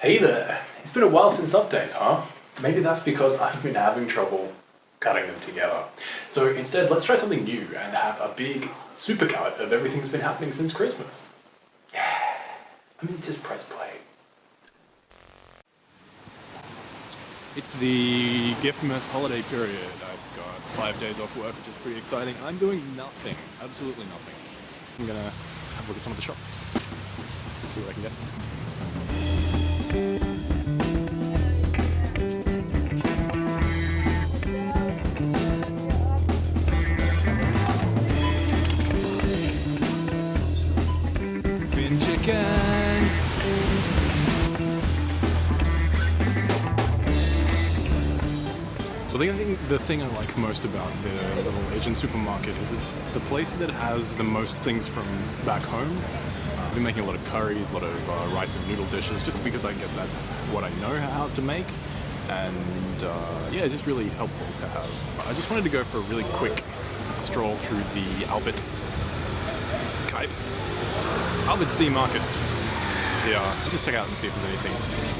Hey there! It's been a while since updates, huh? Maybe that's because I've been having trouble cutting them together. So instead, let's try something new and have a big supercut of everything that's been happening since Christmas. Yeah. I mean, just press play. It's the Giftmas holiday period. I've got five days off work, which is pretty exciting. I'm doing nothing. Absolutely nothing. I'm gonna have a look at some of the shops. See what I can get. The thing, I like most about the little Asian supermarket is it's the place that has the most things from back home. Uh, I've been making a lot of curries, a lot of uh, rice and noodle dishes, just because I guess that's what I know how to make. And uh, yeah, it's just really helpful to have. I just wanted to go for a really quick stroll through the Albert Cuyp. Albert Sea Markets. Yeah, just check out and see if there's anything.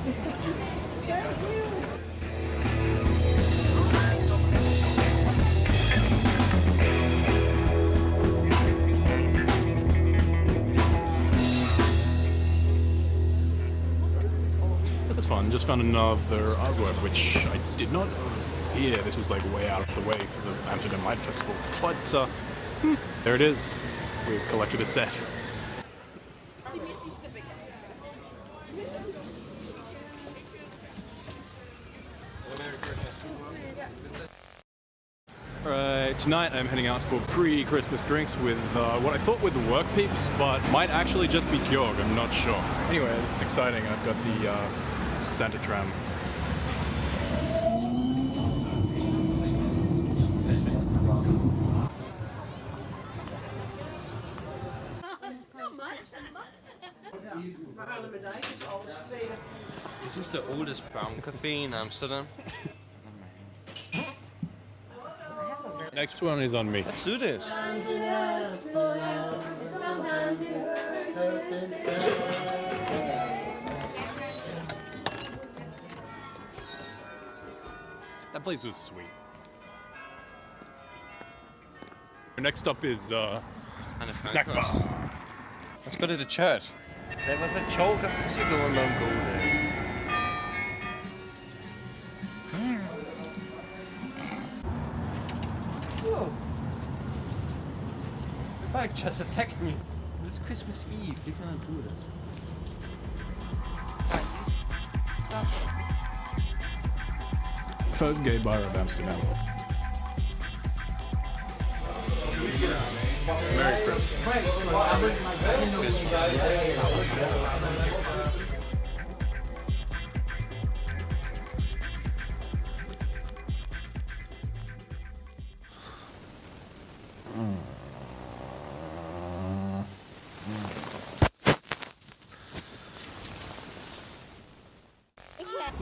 That's fun. Just found another artwork which I did not know was here. This is like way out of the way for the Amsterdam Light Festival. But uh, hmm, there it is. We've collected a set. Alright, tonight I'm heading out for pre-Christmas drinks with uh, what I thought were the work peeps, but might actually just be Kjorg, I'm not sure. Anyway, this is exciting. I've got the uh, Santa tram. This is the oldest brown cafe in Amsterdam. Next one is on me. Let's do this. That place was sweet. Next up is uh, Snack. Bar. Let's go to the church. There was a joke of course you go and don't there. Bike just attacked me. It's Christmas Eve. You can't do that. First gay bar of Amsterdam. Merry Christmas.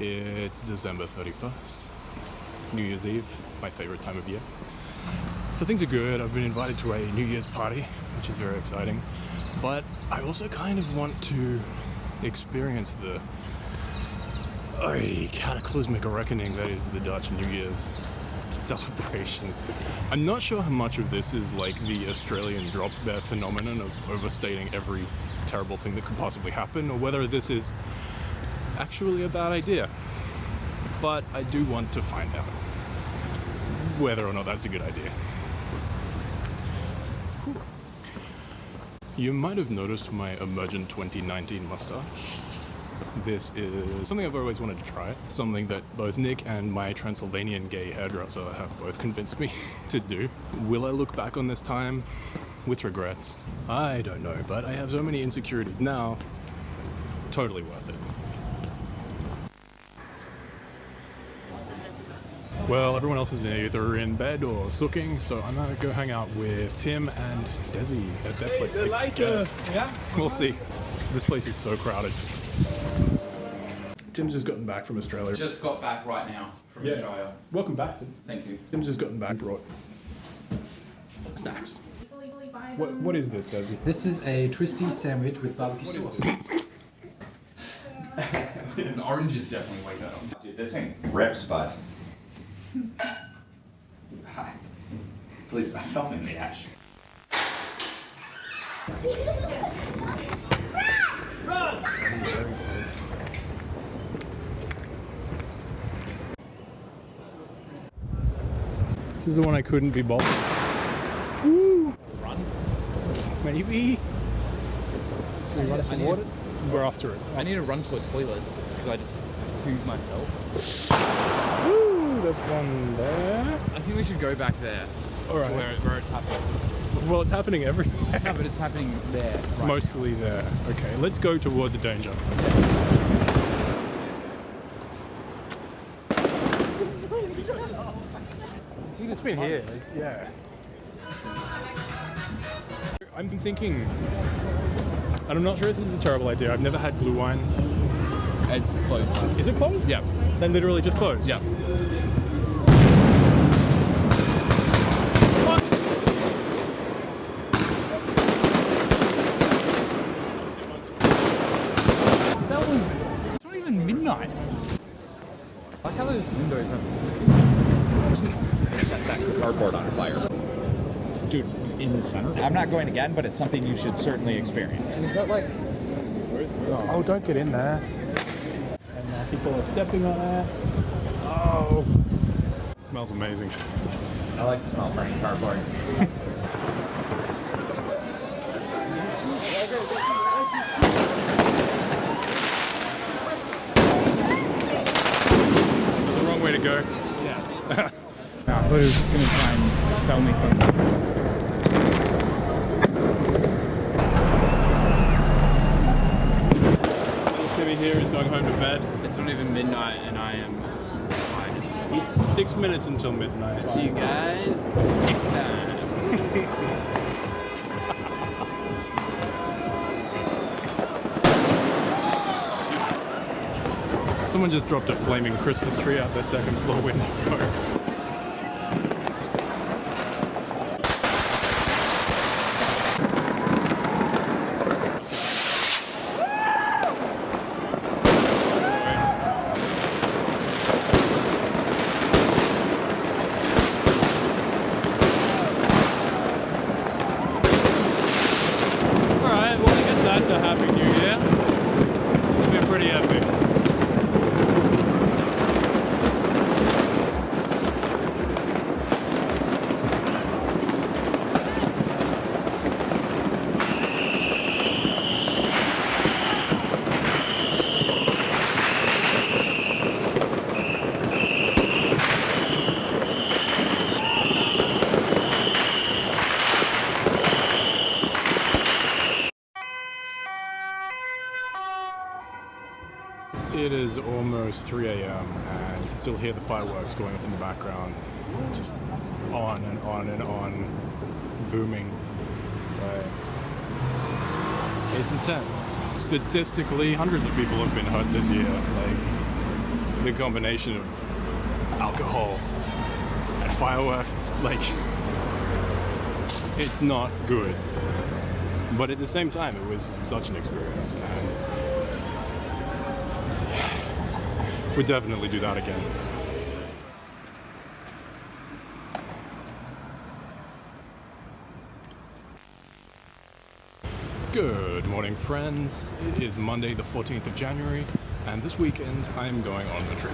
It's December 31st, New Year's Eve, my favorite time of year. So things are good. I've been invited to a New Year's party, which is very exciting. But I also kind of want to experience the a cataclysmic reckoning that is the Dutch New Year's celebration. I'm not sure how much of this is like the Australian drop bear phenomenon of overstating every terrible thing that could possibly happen, or whether this is actually a bad idea. But I do want to find out whether or not that's a good idea. You might have noticed my Emergent 2019 mustache. This is something I've always wanted to try. Something that both Nick and my Transylvanian gay hairdresser have both convinced me to do. Will I look back on this time with regrets? I don't know, but I have so many insecurities now. Totally worth it. Well, everyone else is either in bed or sooking, so I'm gonna go hang out with Tim and Desi at that place. I guess. yeah? We'll see. This place is so crowded. Tim's just gotten back from Australia. Just got back right now from Yeah. Australia. Welcome back, Tim. Thank you. Tim's just gotten back. Brought snacks. What, what is this, Desi? This is a twisty sandwich with barbecue sauce. the orange is definitely way better. Dude, this thing rips, bud. Hi. Please uh, stop filming me, Ash. This is the one I couldn't be bothered. Woo! Run? Maybe. Should we run I need, We're after it. I need to run to a toilet because I just pooed myself. Woo! There's one there. I think we should go back there All right. where, where it's happening. Well, it's happening everywhere. No, but it's happening there. Right Mostly there. Okay, let's go toward the danger. See, it's been here. It's, yeah. I'm thinking, and I'm not sure if this is a terrible idea. I've never had blue wine. It's closed. Is it closed? Yeah. Then literally just closed. Yeah. That was. It's not even midnight. Like how those windows have. Set that cardboard on fire. Dude, in the center. I'm not going again, but it's something you should certainly experience. Is that like. Oh, don't get in there. And uh, people are stepping on it. Oh. It smells amazing. I like the smell of burning cardboard. is the wrong way to go. Now, who's gonna try and tell me something? Little Timmy here is going home to bed. It's not even midnight and I am tired. It's six minutes until midnight. See you guys next time. Someone just dropped a flaming Christmas tree out their second floor window. Alright, well I guess that's a happy new year. This has been pretty epic. It almost 3 a.m. and you can still hear the fireworks going off in the background. Just on and on and on, booming. It's intense. Statistically, hundreds of people have been hurt this year. Like, the combination of alcohol and fireworks, it's like, it's not good. But at the same time, it was such an experience. And We'd definitely do that again. Good morning, friends. It is Monday, the 14th of January, and this weekend I am going on a trip.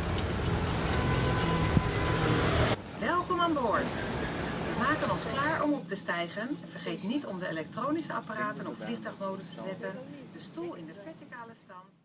Welkom aan boord. We maken ons klaar om op te stijgen. Vergeet niet om de elektronische apparaten op vliegtuigmodus te zetten, de stoel in de verticale stand.